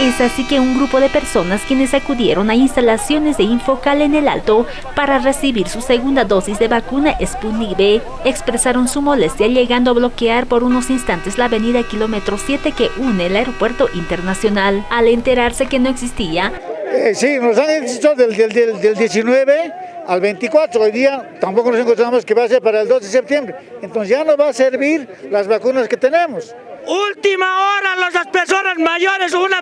Es así que un grupo de personas quienes acudieron a instalaciones de Infocal en el Alto para recibir su segunda dosis de vacuna Sputnik B expresaron su molestia llegando a bloquear por unos instantes la avenida kilómetro 7 que une el aeropuerto internacional. Al enterarse que no existía, eh, sí, nos han dicho del, del, del, 19 al 24, hoy día tampoco nos encontramos que va a ser para el 2 de septiembre, entonces ya no va a servir las vacunas que tenemos. Última hora, las personas mayores, una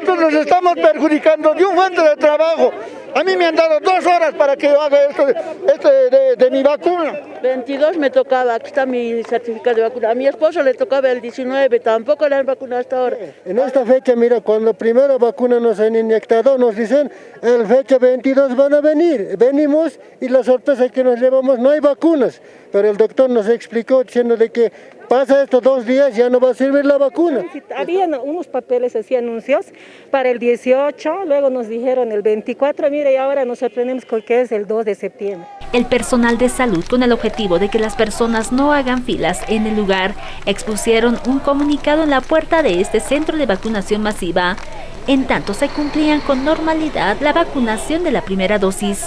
nosotros nos estamos perjudicando de un fuente de trabajo. A mí me han dado dos horas para que yo haga esto, de, mi vacuna. 22 me tocaba, aquí está mi certificado de vacuna. A mi esposo le tocaba el 19, tampoco le han vacunado hasta ahora. En esta fecha, mira, cuando primera vacuna nos han inyectado, nos dicen, el fecha 22 van a venir. Venimos y la sorpresa que nos llevamos, no hay vacunas. Pero el doctor nos explicó diciendo de que pasa estos dos días, ya no va a servir la vacuna. Habían unos papeles así anuncios para el 18, luego nos dijeron el 24, mire, y ahora nos sorprendemos con que es el 2 de septiembre. El personal de salud, con el objetivo de que las personas no hagan filas en el lugar, expusieron un comunicado en la puerta de este centro de vacunación masiva, en tanto se cumplían con normalidad la vacunación de la primera dosis.